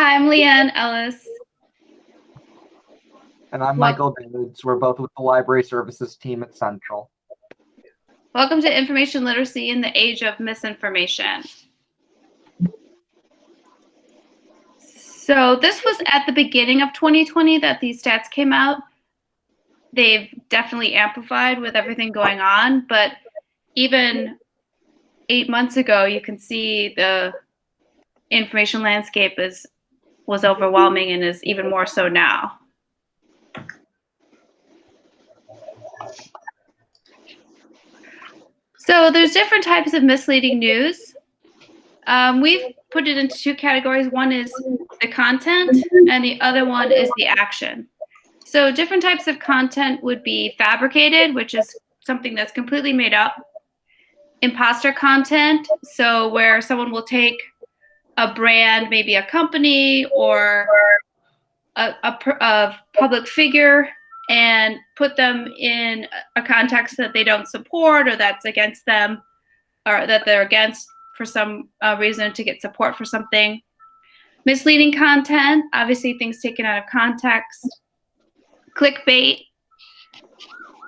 Hi, I'm Leanne Ellis. And I'm Michael Davids. We're both with the Library Services team at Central. Welcome to Information Literacy in the Age of Misinformation. So this was at the beginning of 2020 that these stats came out. They've definitely amplified with everything going on, but even eight months ago, you can see the information landscape is was overwhelming and is even more so now. So there's different types of misleading news. Um, we've put it into two categories. One is the content and the other one is the action. So different types of content would be fabricated, which is something that's completely made up. Imposter content, so where someone will take a brand, maybe a company or a, a, a public figure and put them in a context that they don't support or that's against them or that they're against for some uh, reason to get support for something. Misleading content, obviously things taken out of context. Clickbait,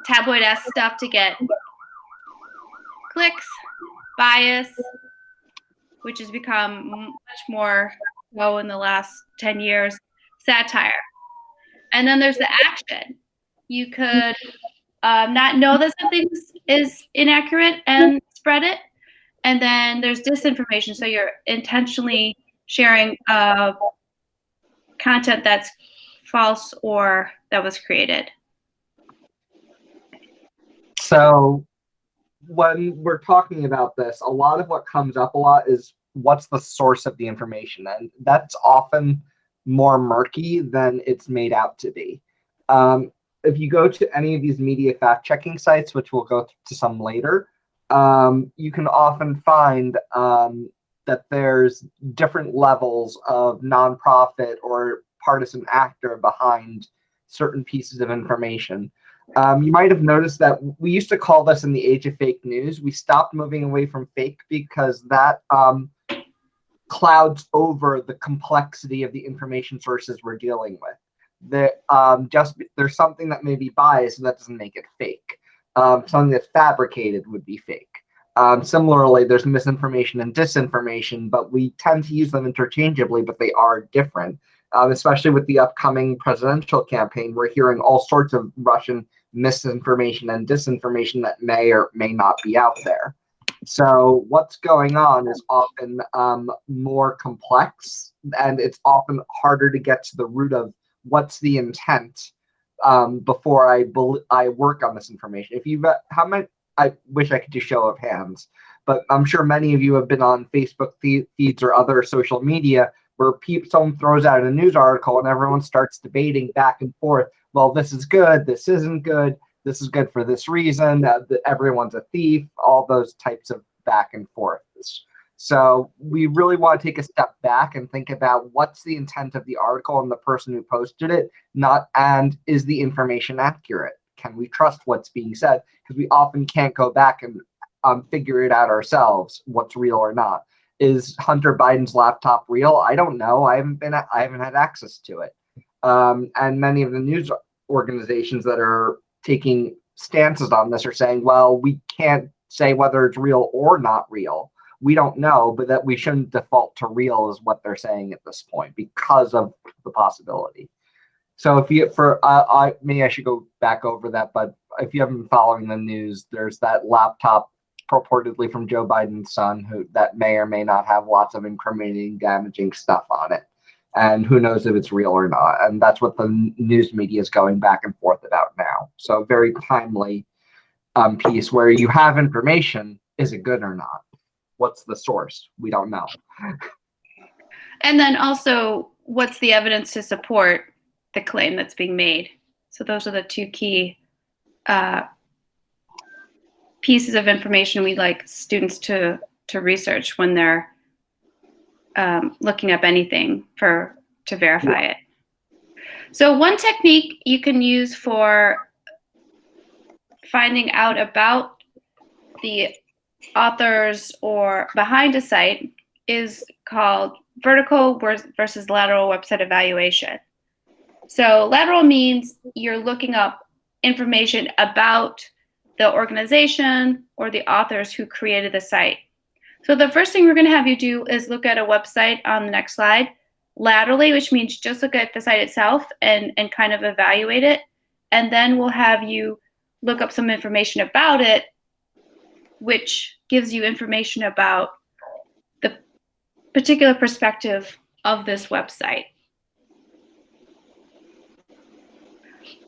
tabloid-esque stuff to get clicks, bias, which has become much more so in the last 10 years, satire. And then there's the action you could um, not know that something is inaccurate and spread it. And then there's disinformation. So you're intentionally sharing uh, content that's false or that was created. So when we're talking about this, a lot of what comes up a lot is what's the source of the information? And that's often more murky than it's made out to be. Um, if you go to any of these media fact checking sites, which we'll go to some later, um, you can often find um, that there's different levels of nonprofit or partisan actor behind certain pieces of information. Um, you might have noticed that we used to call this in the age of fake news. We stopped moving away from fake because that um, clouds over the complexity of the information sources we're dealing with that um, just there's something that may be biased and that doesn't make it fake. Um, something that's fabricated would be fake. Um, similarly, there's misinformation and disinformation, but we tend to use them interchangeably, but they are different. Um, especially with the upcoming presidential campaign, we're hearing all sorts of Russian misinformation and disinformation that may or may not be out there. So what's going on is often um, more complex, and it's often harder to get to the root of what's the intent um, before I I work on this information. If you've how many I wish I could do show of hands, but I'm sure many of you have been on Facebook feeds or other social media where people, someone throws out a news article and everyone starts debating back and forth. Well, this is good. This isn't good. This is good for this reason. Uh, everyone's a thief. All those types of back and forths. So we really want to take a step back and think about what's the intent of the article and the person who posted it, not and is the information accurate? Can we trust what's being said? Because we often can't go back and um, figure it out ourselves, what's real or not. Is Hunter Biden's laptop real? I don't know. I haven't been. I haven't had access to it. Um, and many of the news organizations that are taking stances on this are saying, well, we can't say whether it's real or not real we don't know, but that we shouldn't default to real is what they're saying at this point because of the possibility. So if you for uh, I maybe I should go back over that, but if you haven't been following the news, there's that laptop purportedly from Joe Biden's son who that may or may not have lots of incriminating, damaging stuff on it. And who knows if it's real or not. And that's what the news media is going back and forth about now. So very timely um, piece where you have information, is it good or not? what's the source? We don't know. And then also, what's the evidence to support the claim that's being made? So those are the two key uh, pieces of information we'd like students to to research when they're um, looking up anything for to verify it. So one technique you can use for finding out about the authors or behind a site is called vertical versus lateral website evaluation. So lateral means you're looking up information about the organization or the authors who created the site. So the first thing we're going to have you do is look at a website on the next slide laterally, which means just look at the site itself and, and kind of evaluate it. And then we'll have you look up some information about it, which gives you information about the particular perspective of this website.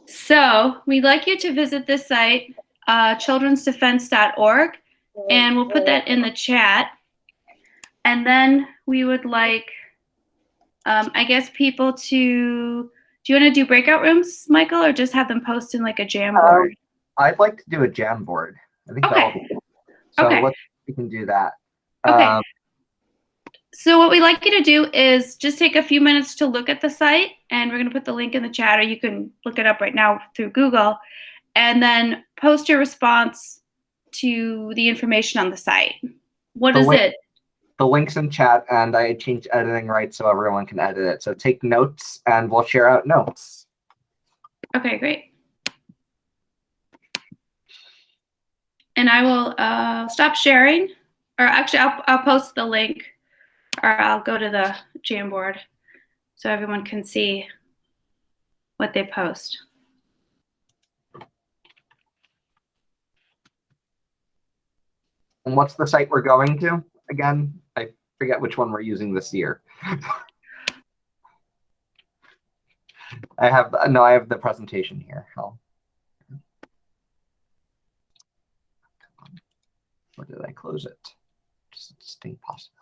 So we'd like you to visit this site, uh, childrensdefense.org, and we'll put that in the chat. And then we would like, um, I guess, people to. Do you want to do breakout rooms, Michael, or just have them post in like a jam Um, board? I'd like to do a Jamboard. I think Okay. that'll be so Okay. we can do that. Okay. Um, So what we'd like you to do is just take a few minutes to look at the site, and we're going to put the link in the chat, or you can look it up right now through Google, and then post your response to the information on the site. What The is it? the links in chat and I changed editing rights so everyone can edit it. So take notes and we'll share out notes. Okay, great. And I will uh, stop sharing, or actually, I'll, I'll post the link, or I'll go to the Jamboard so everyone can see what they post. And what's the site we're going to again? I forget which one we're using this year. I have no, I have the presentation here. I'll, did I close it? Just a distinct possibility.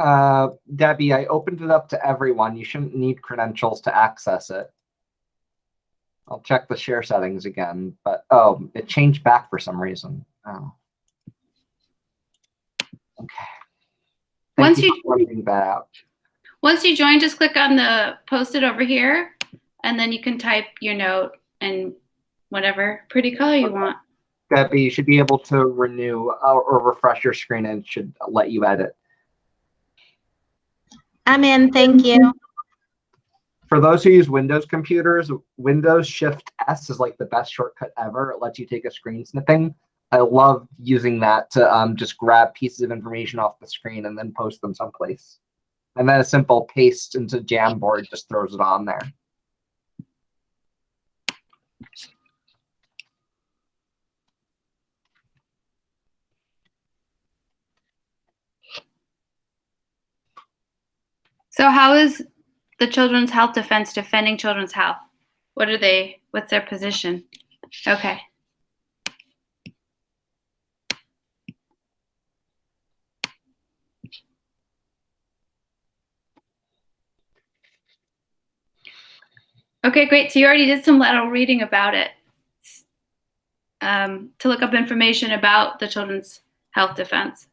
Uh, Debbie, I opened it up to everyone. You shouldn't need credentials to access it. I'll check the share settings again, but oh, it changed back for some reason. Oh. Okay. Thank Once you you- that out. Once you join, just click on the post-it over here, and then you can type your note and whatever pretty color you want. Debbie, you should be able to renew uh, or refresh your screen and it should let you edit. I'm in, thank you. For those who use Windows computers, Windows Shift S is like the best shortcut ever. It lets you take a screen snipping. I love using that to um, just grab pieces of information off the screen and then post them someplace. And then a simple paste into Jamboard just throws it on there. So how is the Children's Health Defense defending children's health? What are they, what's their position? Okay. Okay, great. So you already did some lateral reading about it. Um, to look up information about the Children's Health Defense.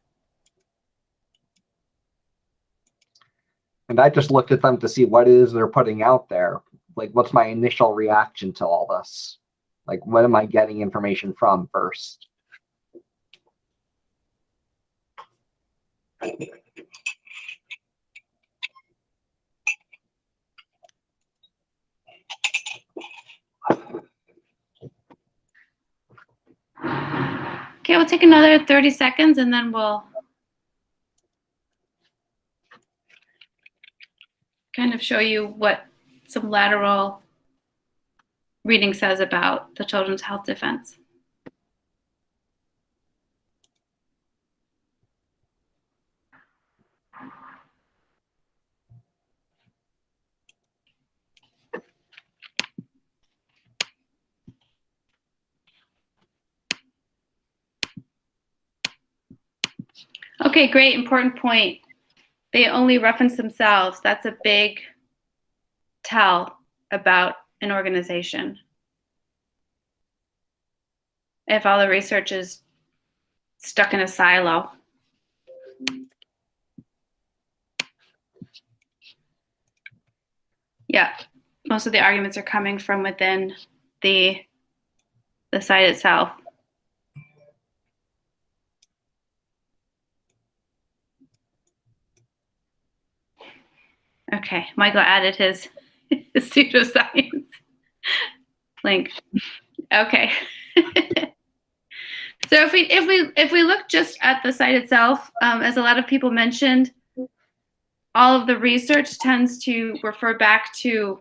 And I just looked at them to see what it is they're putting out there. Like, what's my initial reaction to all this? Like, what am I getting information from first? Okay, we'll take another 30 seconds and then we'll kind of show you what some lateral reading says about the Children's Health Defense. Okay, great, important point. They only reference themselves. That's a big tell about an organization. If all the research is stuck in a silo. Yeah, most of the arguments are coming from within the the site itself. Okay, Michael added his, his pseudoscience link. Okay. so if we if we if we look just at the site itself, um, as a lot of people mentioned, all of the research tends to refer back to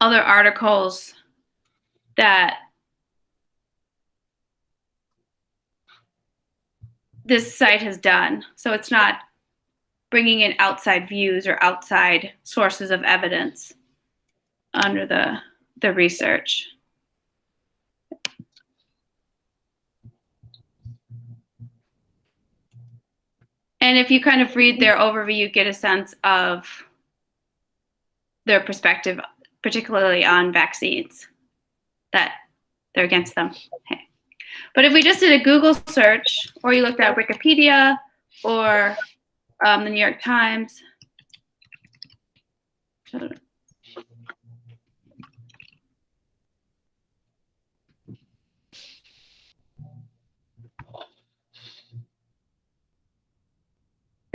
other articles that this site has done. So it's not bringing in outside views or outside sources of evidence under the the research. And if you kind of read their overview, you get a sense of their perspective, particularly on vaccines, that they're against them. Okay. But if we just did a Google search, or you looked at Wikipedia, or um, the New York Times.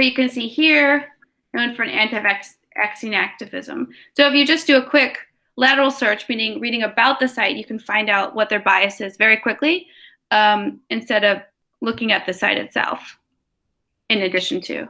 you can see here, known for an anti-vaccine activism. So if you just do a quick lateral search, meaning reading about the site, you can find out what their bias is very quickly um, instead of looking at the site itself in addition to.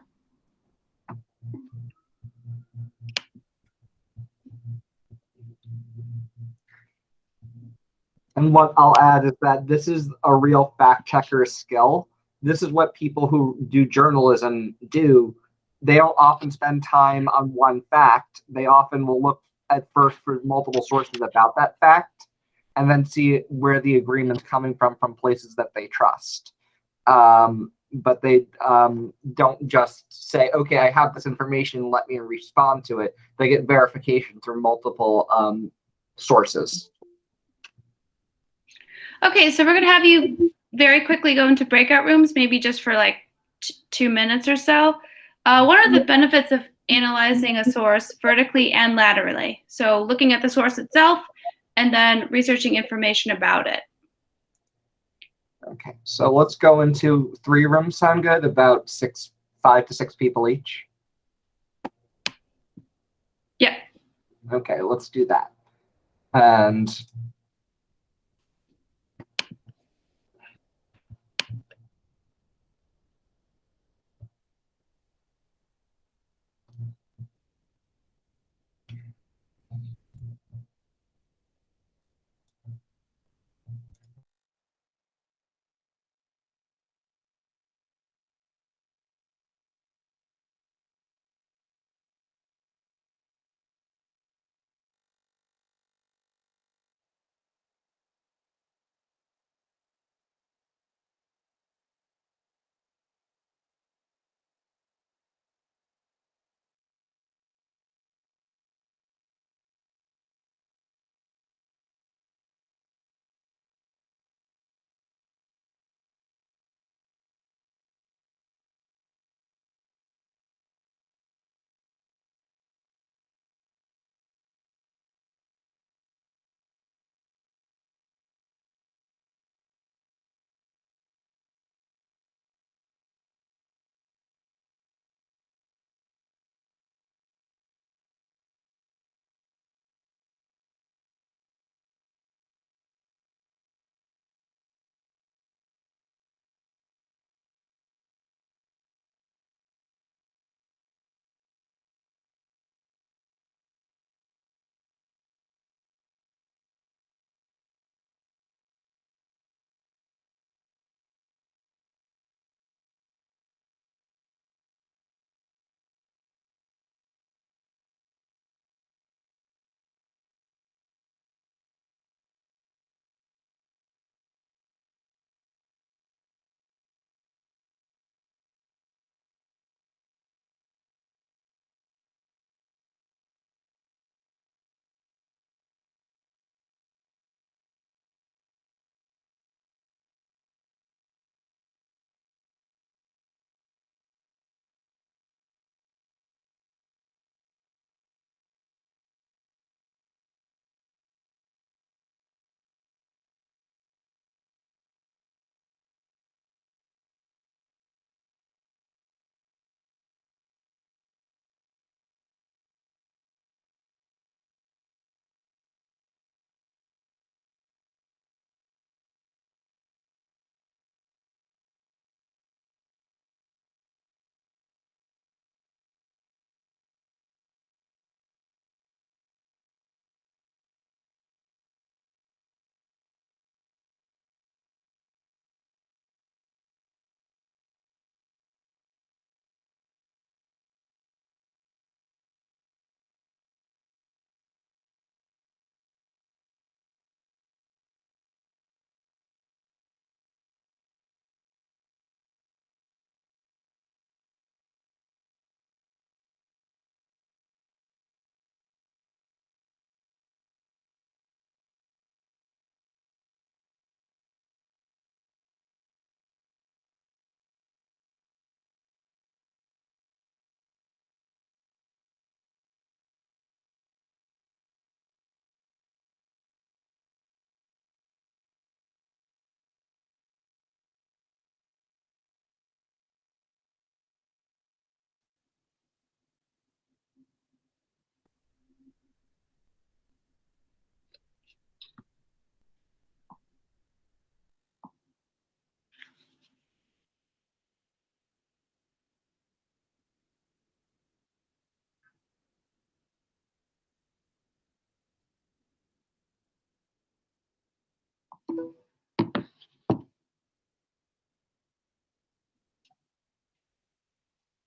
And what I'll add is that this is a real fact checker skill. This is what people who do journalism do. They don't often spend time on one fact. They often will look at first for multiple sources about that fact and then see where the agreement's coming from from places that they trust. Um, but they um, don't just say, okay, I have this information, let me respond to it. They get verification through multiple um, sources. Okay, so we're going to have you very quickly go into breakout rooms, maybe just for like two minutes or so. Uh, what are the benefits of analyzing a source vertically and laterally? So looking at the source itself and then researching information about it. Okay, so let's go into three rooms sound good, about six, five to six people each. Yeah. Okay, let's do that. And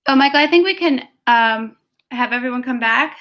Oh, Michael, I think we can um, have everyone come back.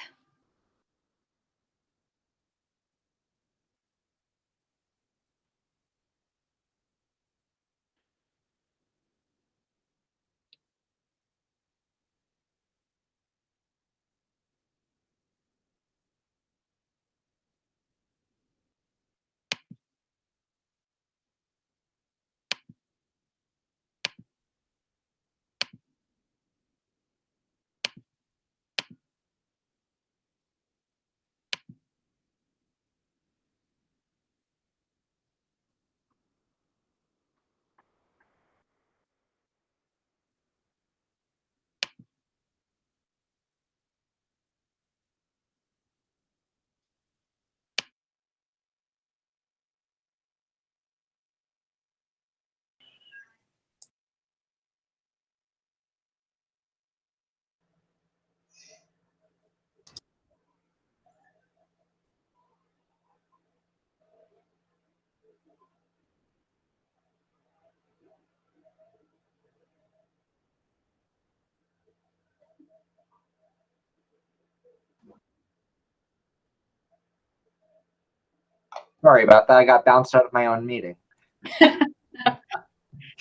Sorry about that. I got bounced out of my own meeting. Did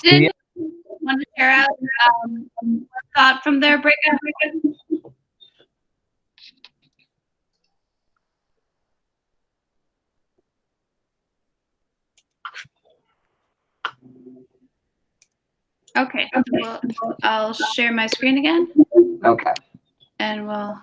Yeah. want to share out um, a thought from their breakout? Okay, well, I'll share my screen again Okay. and we'll.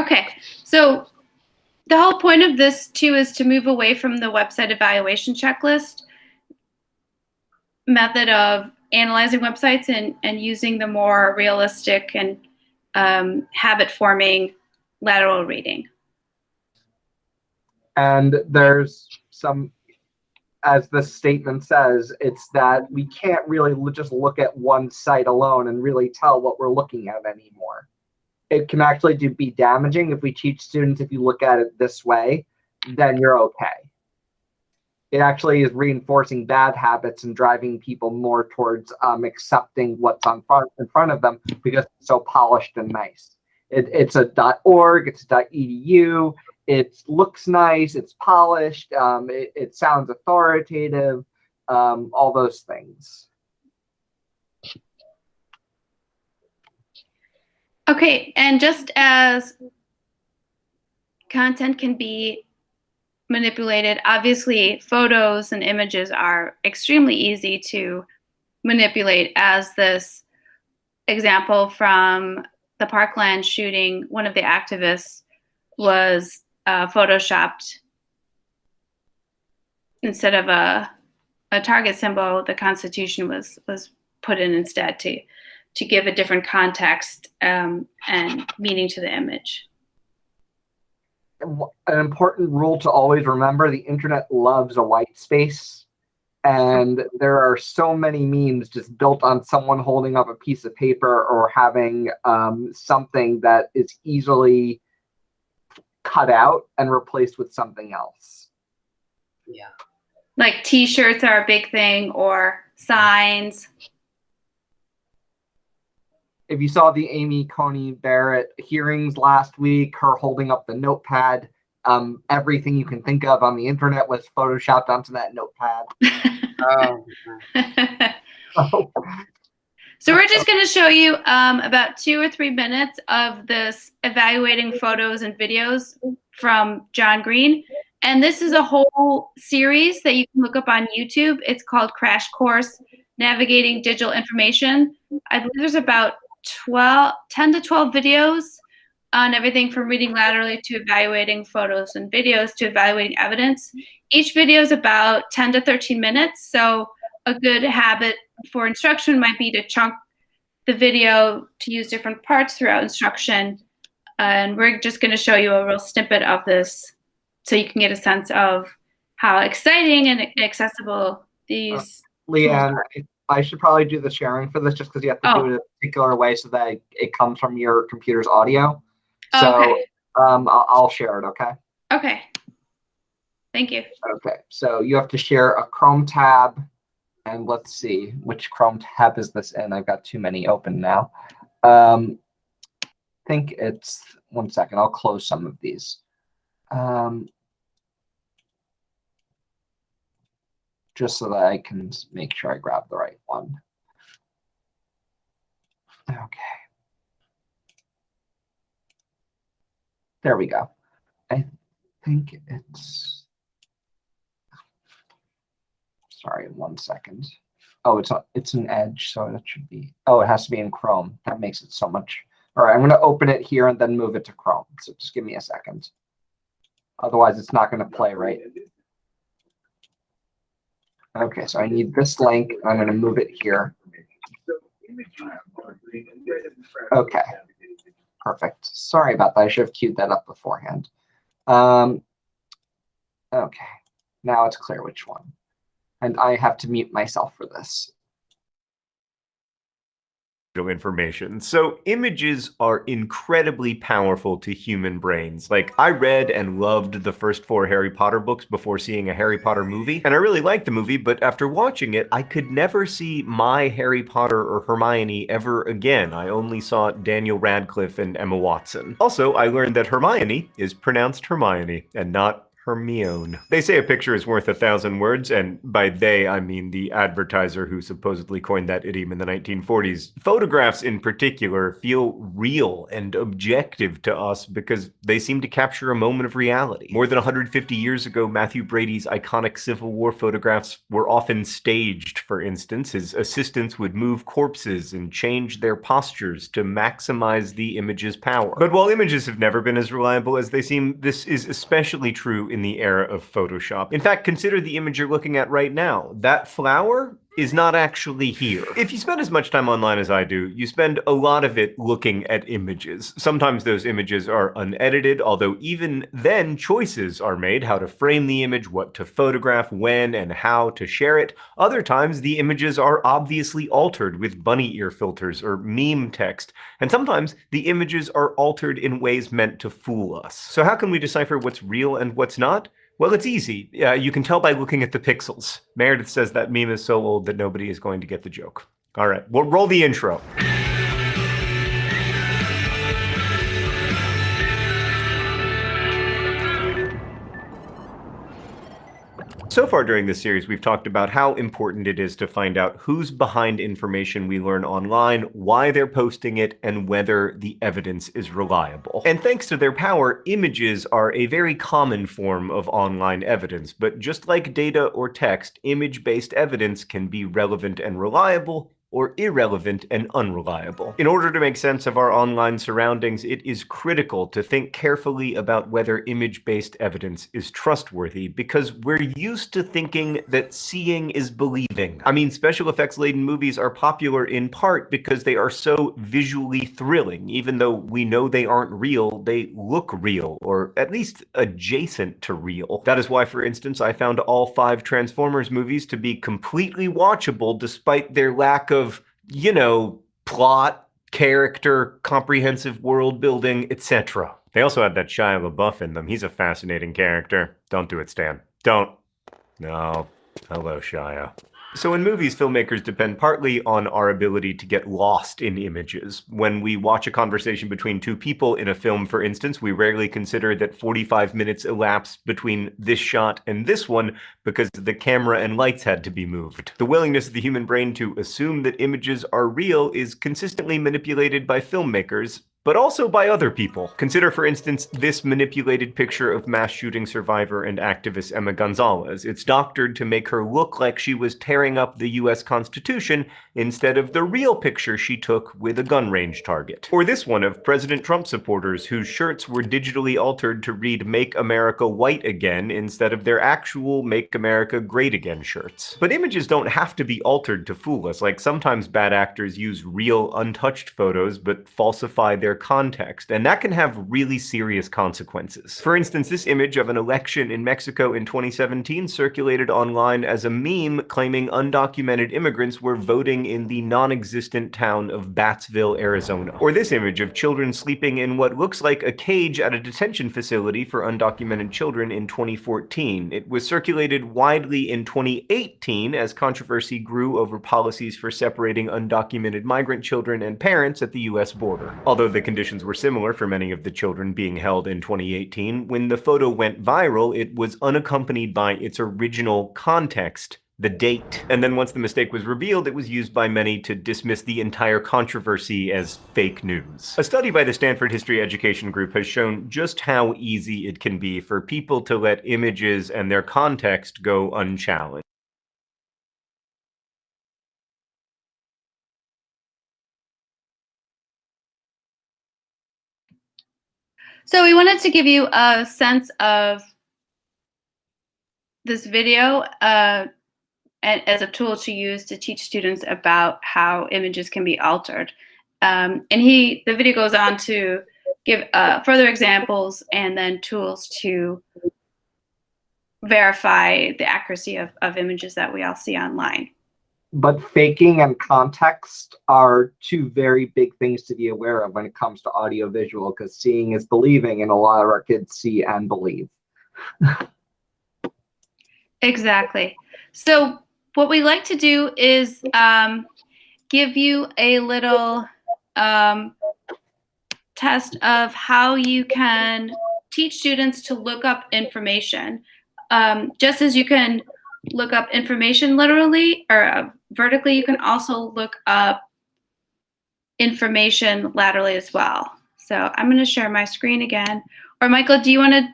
Okay, so the whole point of this too is to move away from the website evaluation checklist method of analyzing websites and, and using the more realistic and um, habit forming lateral reading. And there's some, as the statement says, it's that we can't really just look at one site alone and really tell what we're looking at anymore. It can actually do, be damaging if we teach students if you look at it this way, then you're okay. It actually is reinforcing bad habits and driving people more towards um, accepting what's on front in front of them because it's so polished and nice. It, it's a .org, it's a .edu, it looks nice, it's polished, um, it, it sounds authoritative, um, all those things. Okay, and just as content can be manipulated, obviously photos and images are extremely easy to manipulate. As this example from the Parkland shooting, one of the activists was uh, photoshopped instead of a a target symbol, the Constitution was was put in instead to to give a different context um, and meaning to the image. An important rule to always remember, the internet loves a white space. And there are so many memes just built on someone holding up a piece of paper or having um, something that is easily cut out and replaced with something else. Yeah. Like T-shirts are a big thing, or signs. If you saw the Amy Coney Barrett hearings last week, her holding up the notepad, um, everything you can think of on the internet was photoshopped onto that notepad. Oh, So we're just going to show you um, about two or three minutes of this evaluating photos and videos from John Green. And this is a whole series that you can look up on YouTube. It's called Crash Course Navigating Digital Information. I believe there's about 12, 10 to 12 videos on everything from reading laterally to evaluating photos and videos to evaluating evidence. Each video is about 10 to 13 minutes. So a good habit for instruction might be to chunk the video to use different parts throughout instruction. And we're just going to show you a real snippet of this so you can get a sense of how exciting and accessible these. Leanne, I should probably do the sharing for this just because you have to Oh. do it a particular way so that it, comes from your computer's audio. Oh, So okay. um, I'll, I'll share it. Okay. Okay. Thank you. Okay. So you have to share a Chrome tab, and let's see which Chrome tab is this in. I've got too many open now. Um, I think it's one second. I'll close some of these. Um, just so that I can make sure I grab the right one. Okay. There we go. I think it's. Sorry, one second. Oh, it's a, it's an edge, so that should be. Oh, it has to be in Chrome. That makes it so much. All right, I'm going to open it here and then move it to Chrome. So just give me a second. Otherwise, it's not going to play right. Okay, so I need this link. I'm going to move it here. Okay. Perfect. Sorry about that. I should have queued that up beforehand. Um, okay, now it's clear which one. And I have to mute myself for this. Information. So images are incredibly powerful to human brains. Like I read and loved the first four Harry Potter books before seeing a Harry Potter movie, and I really liked the movie, but after watching it, I could never see my Harry Potter or Hermione ever again. I only saw Daniel Radcliffe and Emma Watson. Also, I learned that Hermione is pronounced Hermione and not Hermione. They say a picture is worth a thousand words, and by they, I mean the advertiser who supposedly coined that idiom in the 1940s. Photographs, in particular, feel real and objective to us because they seem to capture a moment of reality. More than 150 years ago, Mathew Brady's iconic Civil War photographs were often staged, for instance. His assistants would move corpses and change their postures to maximize the image's power. But while images have never been as reliable as they seem, this is especially true in the era of Photoshop. In fact, consider the image you're looking at right now. That flower is not actually here. If you spend as much time online as I do, you spend a lot of it looking at images. Sometimes those images are unedited, although even then choices are made how to frame the image, what to photograph, when and how to share it. Other times the images are obviously altered with bunny ear filters or meme text, and sometimes the images are altered in ways meant to fool us. So how can we decipher what's real and what's not? Well, it's easy. Uh, you can tell by looking at the pixels. Meredith says that meme is so old that nobody is going to get the joke. All right, we'll roll the intro. So far during this series, we've talked about how important it is to find out who's behind information we learn online, why they're posting it, and whether the evidence is reliable. And thanks to their power, images are a very common form of online evidence. But just like data or text, image-based evidence can be relevant and reliable, or irrelevant and unreliable. In order to make sense of our online surroundings, it is critical to think carefully about whether image-based evidence is trustworthy, because we're used to thinking that seeing is believing. I mean, special effects-laden movies are popular in part because they are so visually thrilling. Even though we know they aren't real, they look real, or at least adjacent to real. That is why, for instance, I found all five Transformers movies to be completely watchable despite their lack of you know, plot, character, comprehensive world building, etc. They also had that Shia LaBeouf in them. He's a fascinating character. Don't do it, Stan. Don't. No. Hello, Shia. So in movies, filmmakers depend partly on our ability to get lost in images. When we watch a conversation between two people in a film, for instance, we rarely consider that 45 minutes elapsed between this shot and this one because the camera and lights had to be moved. The willingness of the human brain to assume that images are real is consistently manipulated by filmmakers, but also by other people. Consider, for instance, this manipulated picture of mass shooting survivor and activist Emma Gonzalez. It's doctored to make her look like she was tearing up the US Constitution instead of the real picture she took with a gun range target. Or this one of President Trump supporters whose shirts were digitally altered to read Make America White Again instead of their actual Make America Great Again shirts. But images don't have to be altered to fool us. Like sometimes bad actors use real, untouched photos but falsify their their context, and that can have really serious consequences. For instance, this image of an election in Mexico in 2017 circulated online as a meme claiming undocumented immigrants were voting in the non-existent town of Battsville, Arizona. Or this image of children sleeping in what looks like a cage at a detention facility for undocumented children in 2014. It was circulated widely in 2018 as controversy grew over policies for separating undocumented migrant children and parents at the US border. Although the conditions were similar for many of the children being held in 2018, when the photo went viral, it was unaccompanied by its original context the date. And then once the mistake was revealed, it was used by many to dismiss the entire controversy as fake news. A study by the Stanford History Education Group has shown just how easy it can be for people to let images and their context go unchallenged. So we wanted to give you a sense of this video uh, as a tool to use to teach students about how images can be altered. Um, and he, the video goes on to give uh, further examples and then tools to verify the accuracy of, of images that we all see online. But faking and context are two very big things to be aware of when it comes to audiovisual, because seeing is believing, and a lot of our kids see and believe. exactly. So what we like to do is um, give you a little um, test of how you can teach students to look up information. Um, just as you can look up information literally or uh, vertically, you can also look up information laterally as well. So I'm going to share my screen again. Or Michael, do you want to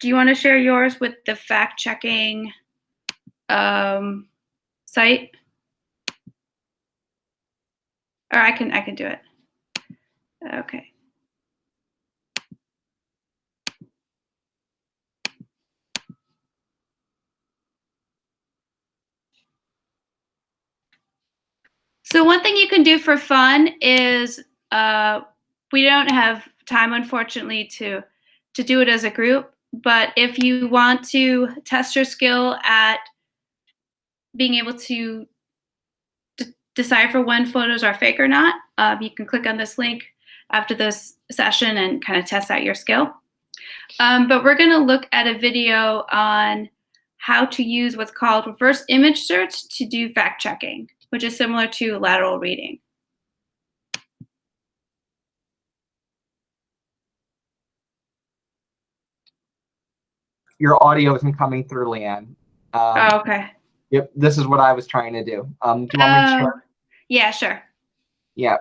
do you want to share yours with the fact checking um, site? Or I can I can do it. Okay. So one thing you can do for fun is uh, we don't have time, unfortunately, to to do it as a group. But if you want to test your skill at being able to decipher when photos are fake or not, uh, you can click on this link after this session and kind of test out your skill. Um, but we're going to look at a video on how to use what's called reverse image search to do fact checking, which is similar to lateral reading. Your audio isn't coming through, Leanne. Um, oh, okay. Yep, this is what I was trying to do. Um, do you want me to start? Yeah, sure. Yeah.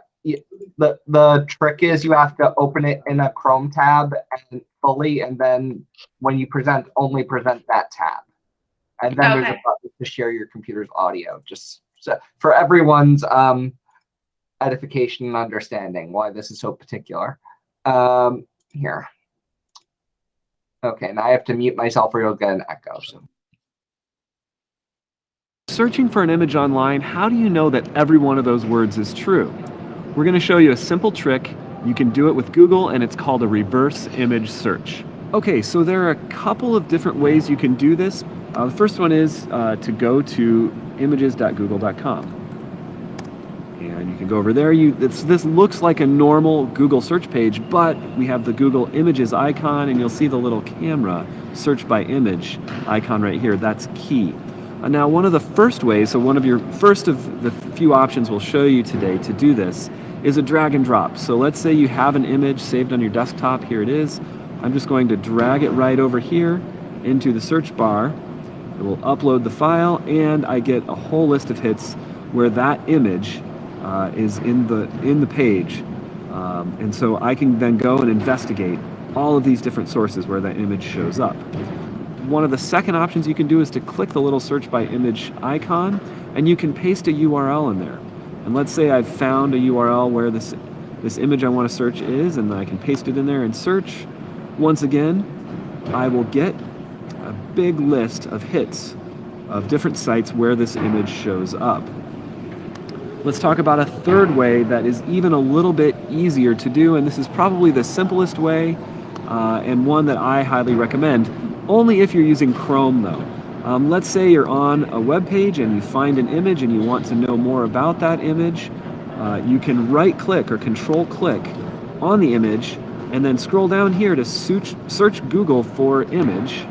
The the trick is you have to open it in a Chrome tab and fully, and then when you present, only present that tab. And then there's a button to share your computer's audio. Just for everyone's um, edification and understanding why this is so particular. Um, here. Okay, now I have to mute myself or you'll get an echo. So. Searching for an image online, how do you know that every one of those words is true? We're going to show you a simple trick. You can do it with Google and it's called a reverse image search. Okay, so there are a couple of different ways you can do this. Uh, the first one is uh, to go to images.google.com. And you can go over there. You, this, looks like a normal Google search page, but we have the Google Images icon and you'll see the little camera search by image icon right here. That's key. Uh, Now, one of the first ways, so one of your first of the few options we'll show you today to do this is a drag and drop. So let's say you have an image saved on your desktop. Here it is. I'm just going to drag it right over here into the search bar. It will upload the file, and I get a whole list of hits where that image uh, is in the in the page. Um, and so I can then go and investigate all of these different sources where that image shows up. One of the second options you can do is to click the little search by image icon and you can paste a URL in there. And let's say I've found a URL where this, this image I want to search is and I can paste it in there and search. Once again, I will get big list of hits of different sites where this image shows up. Let's talk about a third way that is even a little bit easier to do, and this is probably the simplest way uh, and one that I highly recommend, only if you're using Chrome though. Um, let's say you're on a web page and you find an image and you want to know more about that image. Uh, you can right click or control click on the image and then scroll down here to search, search Google for image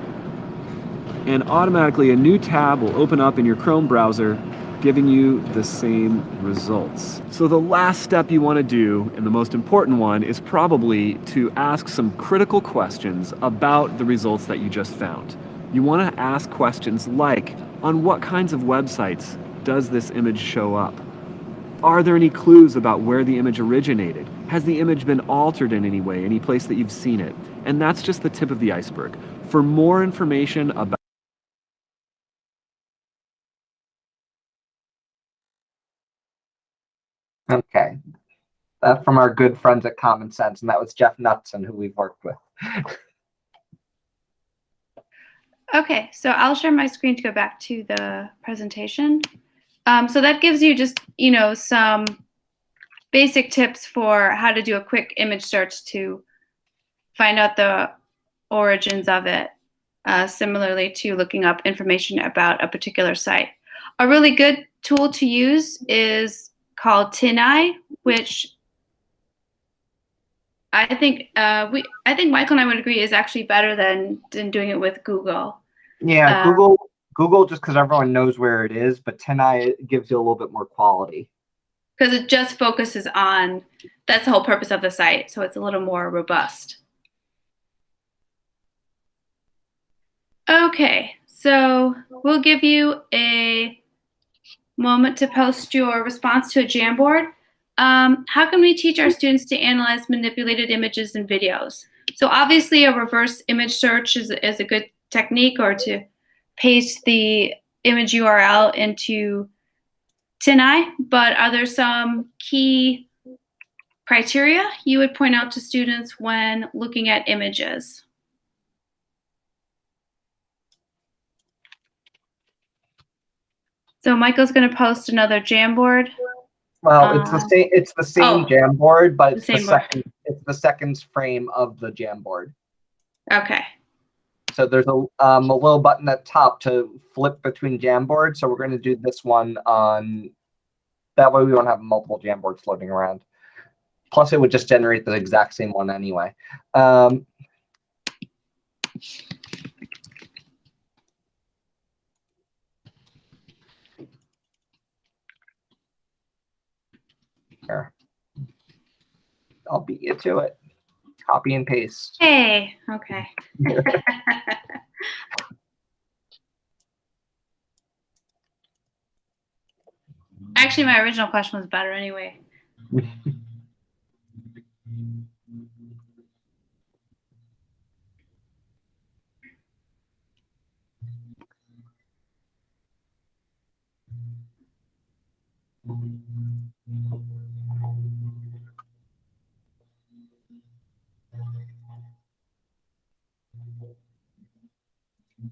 and automatically a new tab will open up in your Chrome browser giving you the same results. So the last step you want to do, and the most important one, is probably to ask some critical questions about the results that you just found. You want to ask questions like, on what kinds of websites does this image show up? Are there any clues about where the image originated? Has the image been altered in any way, any place that you've seen it? And that's just the tip of the iceberg. For more information about Okay. That from our good friends at Common Sense, and that was Jeff Knutson, who we've worked with. Okay, so I'll share my screen to go back to the presentation. Um, so that gives you just, you know, some basic tips for how to do a quick image search to find out the origins of it, uh, similarly to looking up information about a particular site. A really good tool to use is called TinEye, which I think uh, we I think Michael and I would agree is actually better than than doing it with Google. Yeah, Um, Google Google just because everyone knows where it is, but TinEye gives you a little bit more quality. because it just focuses on that's the whole purpose of the site so it's a little more robust okay so we'll give you a moment to post your response to a jamboard um, how can we teach our students to analyze manipulated images and videos so obviously a reverse image search is, is a good technique or to paste the image url into TinEye, but are there some key criteria you would point out to students when looking at images? So Michael's going to post another Jamboard. Well, it's the Uh, same. It's the same oh, Jamboard, but the it's the, board. second. It's the second frame of the Jamboard. Okay. So there's a um, a little button at top to flip between Jamboards. So we're going to do this one on. That way we won't have multiple Jamboards floating around. Plus, it would just generate the exact same one anyway. Um, here. I'll beat you to it. Copy and paste. Hey, okay. Actually, my original question was better anyway.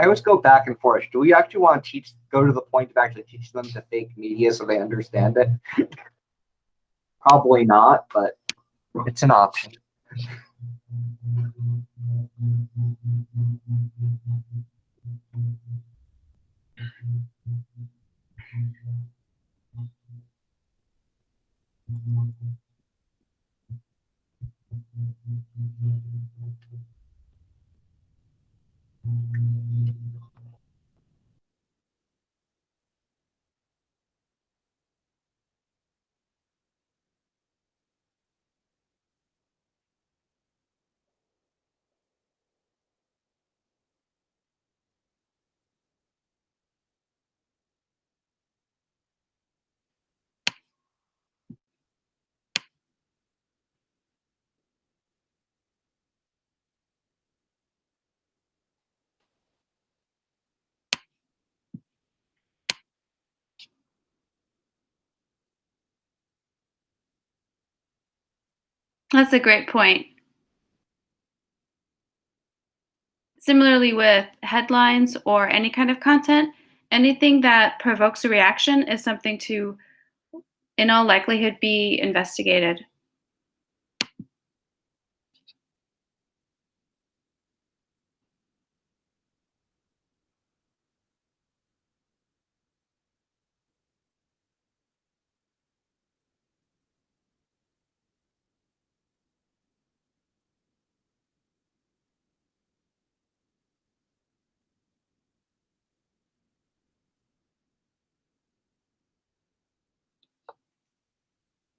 I always go back and forth. Do we actually want to teach, go to the point of actually teaching them to fake media so they understand it? Probably not, but it's an option. That's a great point. Similarly, with headlines or any kind of content, anything that provokes a reaction is something to, in all likelihood, be investigated.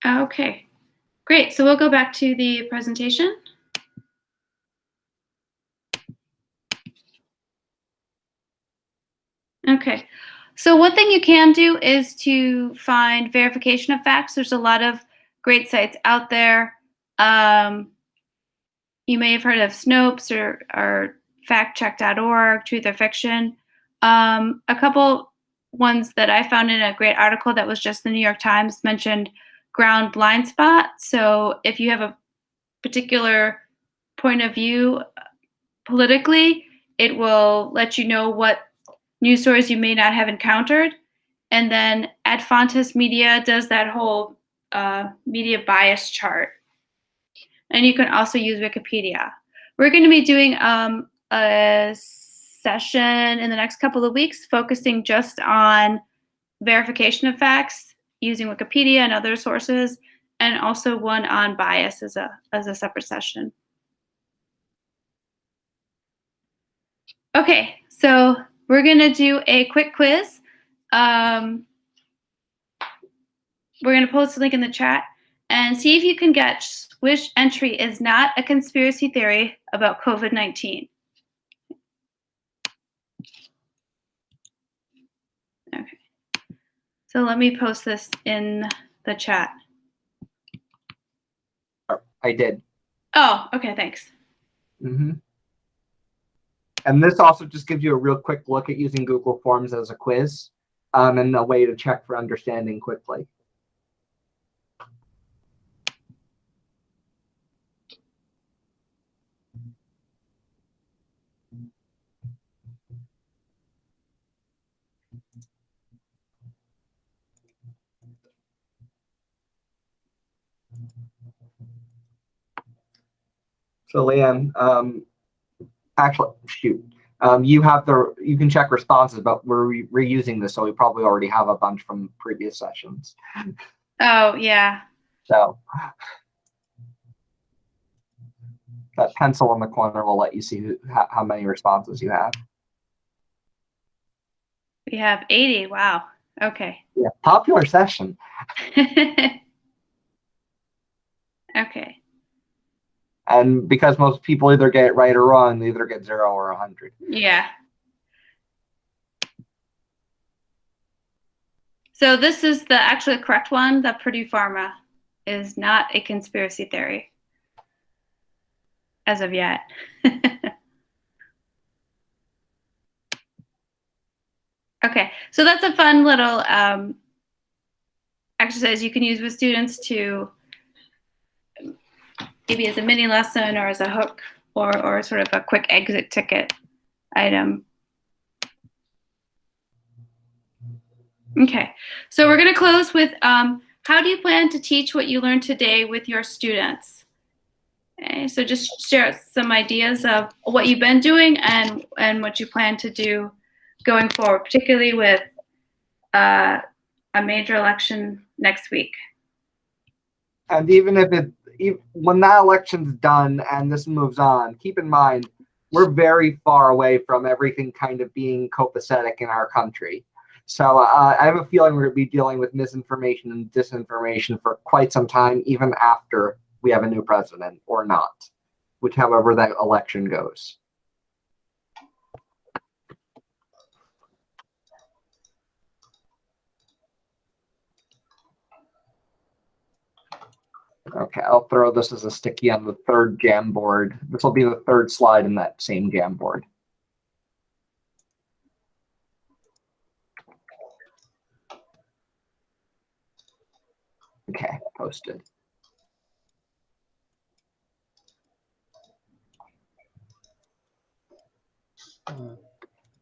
Okay, great. So we'll go back to the presentation. Okay, so one thing you can do is to find verification of facts. There's a lot of great sites out there. Um, you may have heard of Snopes or, or factcheck.org, Truth or Fiction. Um, a couple ones that I found in a great article that was just the New York Times mentioned ground blind spot. So if you have a particular point of view politically, it will let you know what news stories you may not have encountered. And then Ad Fontes Media does that whole uh, media bias chart. And you can also use Wikipedia. We're going to be doing um, a session in the next couple of weeks focusing just on verification of facts using Wikipedia and other sources, and also one on bias as a, as a separate session. Okay, so we're gonna do a quick quiz. Um, we're gonna post a link in the chat and see if you can guess which entry is not a conspiracy theory about COVID-19. Okay. So let me post this in the chat. I did. Oh, okay, thanks. hmm And this also just gives you a real quick look at using Google Forms as a quiz um, and a way to check for understanding quickly. So Leanne, um, actually, shoot, um, you have the, you can check responses, but we're re reusing this, so we probably already have a bunch from previous sessions. Oh, yeah. So that pencil in the corner will let you see who, how, how many responses you have. We have 80. Wow. Okay. Yeah, popular session. okay. And because most people either get it right or wrong, they either get zero or a hundred. Yeah. So this is the actually correct one. That Purdue Pharma is not a conspiracy theory as of yet. okay, so that's a fun little um, exercise you can use with students to maybe as a mini lesson or as a hook or, or sort of a quick exit ticket item. Okay, so we're going to close with um, how do you plan to teach what you learned today with your students? Okay, so just share some ideas of what you've been doing and, and what you plan to do going forward, particularly with uh, a major election next week. And even if it, when that election's done and this moves on, keep in mind, we're very far away from everything kind of being copacetic in our country. So uh, I have a feeling we're going to be dealing with misinformation and disinformation for quite some time, even after we have a new president or not, which however that election goes. Okay, I'll throw this as a sticky on the third Jamboard. This will be the third slide in that same Jamboard. Okay, posted.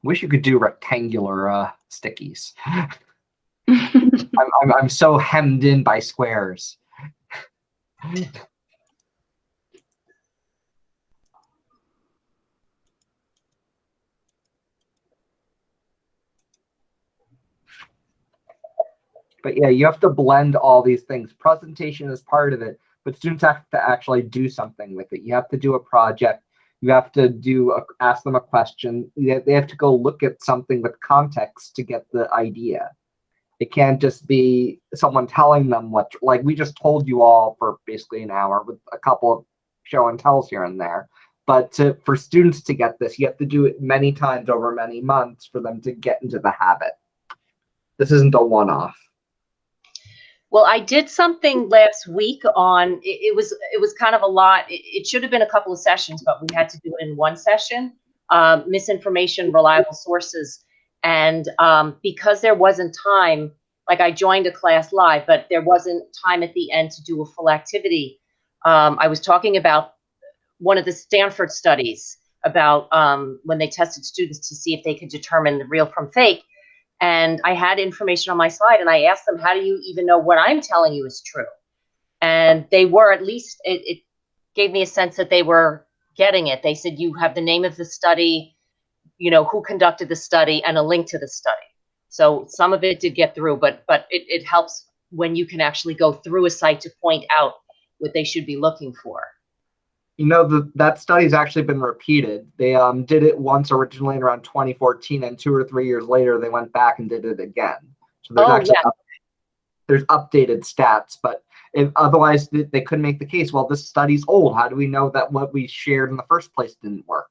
Wish you could do rectangular uh, stickies. I'm, I'm, I'm so hemmed in by squares. But yeah, you have to blend all these things. Presentation is part of it, but students have to actually do something with it. You have to do a project. You have to do a, ask them a question. They they have to go look at something with context to get the idea. It can't just be someone telling them what, like we just told you all for basically an hour with a couple of show and tells here and there. But to, for students to get this, you have to do it many times over many months for them to get into the habit. This isn't a one-off. Well, I did something last week on, it, it was, it was kind of a lot. It, it should have been a couple of sessions, but we had to do it in one session. Um, misinformation, reliable sources. And, um, because there wasn't time, like I joined a class live, but there wasn't time at the end to do a full activity. Um, I was talking about one of the Stanford studies about, um, when they tested students to see if they could determine the real from fake. And I had information on my slide and I asked them, how do you even know what I'm telling you is true? And they were at least, it, it gave me a sense that they were getting it. They said, you have the name of the study, you know, who conducted the study and a link to the study. So some of it did get through, but, but it, it helps when you can actually go through a site to point out what they should be looking for. You know, the, that study's actually been repeated. They um, did it once originally in around 2014, and two or three years later, they went back and did it again. So there's Oh, actually yeah. up- there's updated stats, but if otherwise they, they couldn't make the case. Well, this study's old. How do we know that what we shared in the first place didn't work?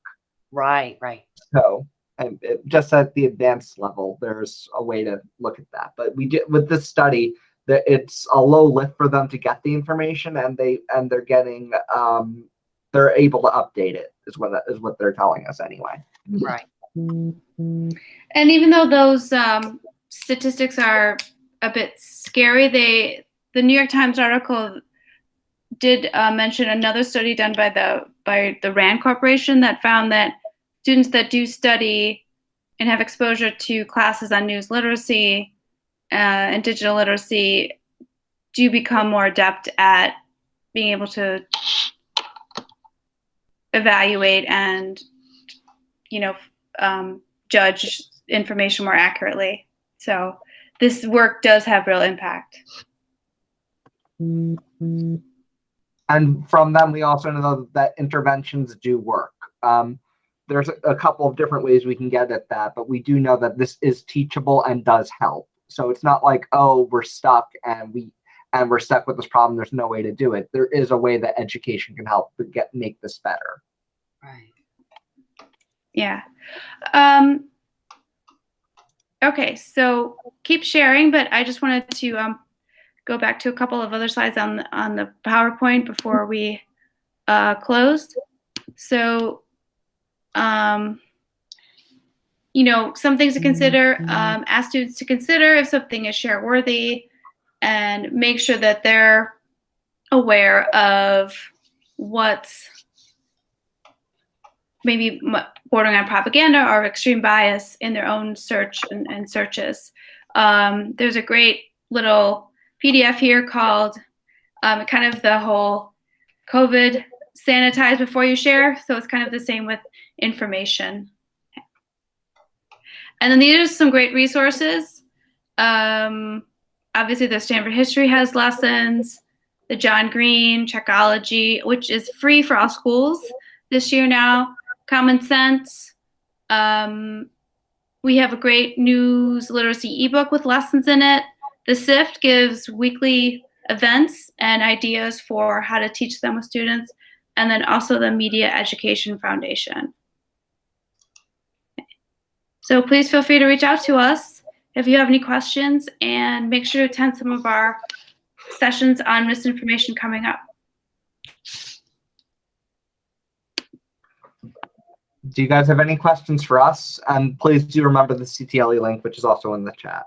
Right, right. So, and it, just at the advanced level, there's a way to look at that. But we did with this study that it's a low lift for them to get the information, and they and they're getting um, they're able to update it is what is what they're telling us anyway. Right. And even though those um, statistics are a bit scary, they the New York Times article did uh, mention another study done by the by the Rand Corporation that found that students that do study and have exposure to classes on news literacy uh, and digital literacy do become more adept at being able to evaluate and you know um, judge information more accurately. So this work does have real impact. And from them, we also know that interventions do work. Um, there's a, couple of different ways we can get at that, but we do know that this is teachable and does help. So it's not like, oh, we're stuck and we and we're stuck with this problem. There's no way to do it. There is a way that education can help to get make this better. Right. Yeah. Um, okay, so keep sharing, but I just wanted to um, go back to a couple of other slides on the, on the PowerPoint before we uh, closed. So, um, you know, some things to consider. Um, ask students to consider if something is share worthy, and make sure that they're aware of what's maybe bordering on propaganda or extreme bias in their own search and, and searches. Um, there's a great little PDF here called um, kind of the whole COVID sanitize before you share. So it's kind of the same with information. And then these are some great resources. Um, obviously, the Stanford History has lessons. The John Green Checkology, which is free for all schools this year now. Common Sense. Um, we have a great news literacy ebook with lessons in it. The SIFT gives weekly events and ideas for how to teach them with students, and then also the Media Education Foundation. So please feel free to reach out to us if you have any questions, and make sure to attend some of our sessions on misinformation coming up. Do you guys have any questions for us? And please do remember the CTLE link, which is also in the chat.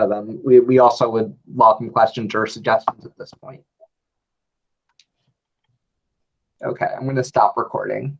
But um, we, we also would welcome questions or suggestions at this point. Okay, I'm going to stop recording.